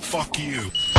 Fuck you.